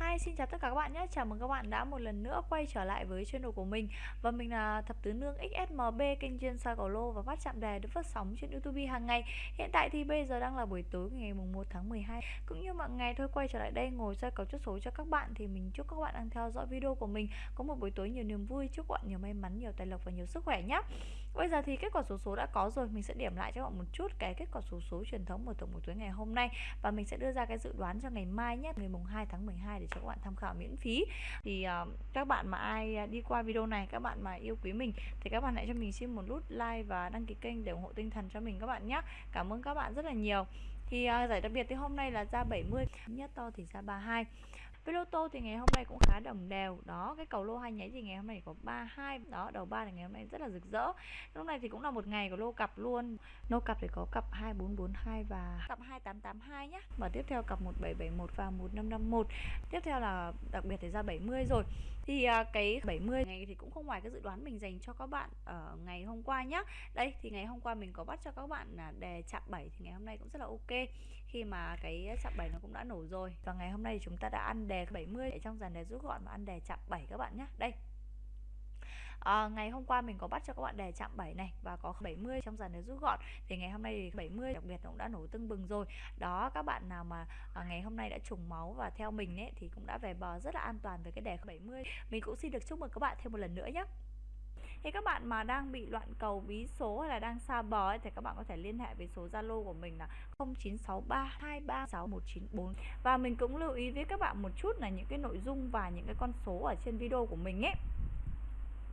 Hi, xin chào tất cả các bạn nhé. Chào mừng các bạn đã một lần nữa quay trở lại với channel của mình. Và mình là Thập Tứ Nương XSMB, kênh chuyên soi cầu lô và phát chạm đề được phát sóng trên YouTube hàng ngày. Hiện tại thì bây giờ đang là buổi tối ngày mùng 1 tháng 12. Cũng như mọi ngày thôi quay trở lại đây ngồi soi cầu chốt số cho các bạn thì mình chúc các bạn đang theo dõi video của mình có một buổi tối nhiều niềm vui, chúc các bạn nhiều may mắn, nhiều tài lộc và nhiều sức khỏe nhé. Bây giờ thì kết quả số số đã có rồi, mình sẽ điểm lại cho các bạn một chút cái kết quả số số truyền thống của tổng buổi tối ngày hôm nay và mình sẽ đưa ra cái dự đoán cho ngày mai nhé, ngày mùng 2 tháng 12 để cho các bạn tham khảo miễn phí. Thì uh, các bạn mà ai à, đi qua video này, các bạn mà yêu quý mình thì các bạn hãy cho mình xin một nút like và đăng ký kênh để ủng hộ tinh thần cho mình các bạn nhé. Cảm ơn các bạn rất là nhiều. Thì uh, giải đặc biệt thì hôm nay là ra 70, nhất to thì ra 32 với lô tô thì ngày hôm nay cũng khá đồng đều đó cái cầu lô hai nháy thì ngày hôm nay có 32 đó đầu ba thì ngày hôm nay rất là rực rỡ. Lúc này thì cũng là một ngày của lô cặp luôn. Lô cặp thì có cặp 2442 và cặp 2882 nhá. Và tiếp theo cặp 1771 và 1551 tiếp theo là đặc biệt thì ra 70 rồi. Thì à, cái 70 ngày thì cũng không ngoài cái dự đoán mình dành cho các bạn ở ngày hôm qua nhá. Đây thì ngày hôm qua mình có bắt cho các bạn là đề chạm 7 thì ngày hôm nay cũng rất là ok khi mà cái chạm 7 nó cũng đã nổ rồi. Và ngày hôm nay chúng ta đã ăn đề 70 để trong dàn đề rút gọn và ăn đề chạm 7 các bạn nhé đây. À, ngày hôm qua mình có bắt cho các bạn đề chạm 7 này và có 70 trong dàn đề rút gọn. Thì ngày hôm nay thì 70 đặc biệt cũng đã nổ tưng bừng rồi. Đó các bạn nào mà à, ngày hôm nay đã trùng máu và theo mình ấy thì cũng đã về bờ rất là an toàn với cái đề 70 mình cũng xin được chúc mừng các bạn thêm một lần nữa nhé thì các bạn mà đang bị loạn cầu bí số hay là đang xa bờ ấy, thì các bạn có thể liên hệ với số Zalo của mình là 0963236194 và mình cũng lưu ý với các bạn một chút là những cái nội dung và những cái con số ở trên video của mình ấy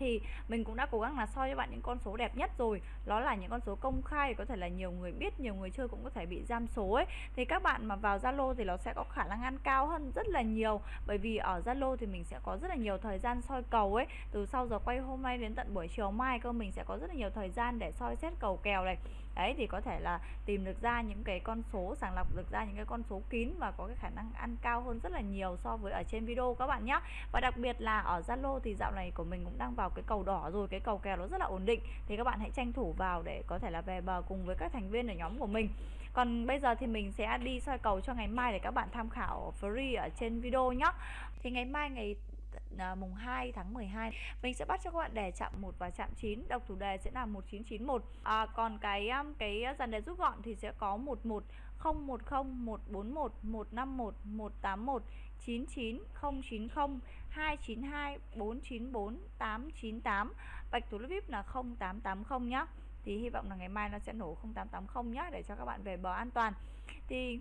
thì mình cũng đã cố gắng là soi cho bạn những con số đẹp nhất rồi. Đó là những con số công khai, có thể là nhiều người biết, nhiều người chơi cũng có thể bị giam số ấy. Thì các bạn mà vào Zalo thì nó sẽ có khả năng ăn cao hơn rất là nhiều. Bởi vì ở Zalo thì mình sẽ có rất là nhiều thời gian soi cầu ấy. Từ sau giờ quay hôm nay đến tận buổi chiều mai cơ, mình sẽ có rất là nhiều thời gian để soi xét cầu kèo này đấy, thì có thể là tìm được ra những cái con số, sàng lọc được ra những cái con số kín và có cái khả năng ăn cao hơn rất là nhiều so với ở trên video các bạn nhé và đặc biệt là ở Zalo thì dạo này của mình cũng đang vào cái cầu đỏ rồi, cái cầu kèo nó rất là ổn định. Thì các bạn hãy tranh thủ vào để có thể là về bờ cùng với các thành viên ở nhóm của mình. Còn bây giờ thì mình sẽ đi soi cầu cho ngày mai để các bạn tham khảo free ở trên video nhé thì ngày mai ngày à, mùng 2 tháng 12 mình sẽ bắt cho các bạn đề chạm 1 và chạm 9 đọc thủ đề sẽ là 1991 à, còn cái um, cái dàn đề rút gọn thì sẽ có 11 010 141 151 181 99 090 292 494 898 Bạch thủ VIP là 0880 nhá. Thì hy vọng là ngày mai nó sẽ nổ 0880 nhá để cho các bạn về bờ an toàn. Thì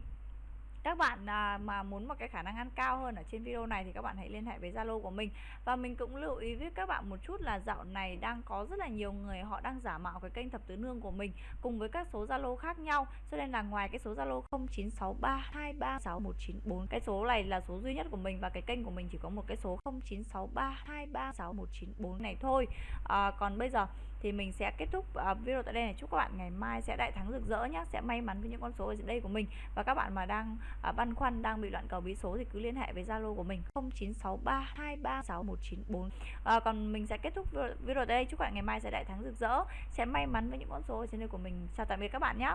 các bạn à, mà muốn một cái khả năng ăn cao hơn ở trên video này thì các bạn hãy liên hệ với Zalo của mình. Và mình cũng lưu ý với các bạn một chút là dạo này đang có rất là nhiều người họ đang giả mạo cái kênh thập tứ nương của mình cùng với các số Zalo khác nhau. Cho nên là ngoài cái số Zalo 0963236194 cái số này là số duy nhất của mình và cái kênh của mình chỉ có một cái số 0963236194 này thôi. À, còn bây giờ thì mình sẽ kết thúc uh, video tại đây này. Chúc các bạn ngày mai sẽ đại thắng rực rỡ nhé sẽ may mắn với những con số ở đây của mình. Và các bạn mà đang uh, băn khoăn đang bị loạn cầu bí số thì cứ liên hệ với zalo của mình. 0963236194 uh, ờ, còn mình sẽ kết thúc video tại đây. Chúc các bạn ngày mai sẽ đại thắng rực rỡ. Sẽ may mắn với những con số ở trên đây của mình. Chào tạm biệt các bạn nhé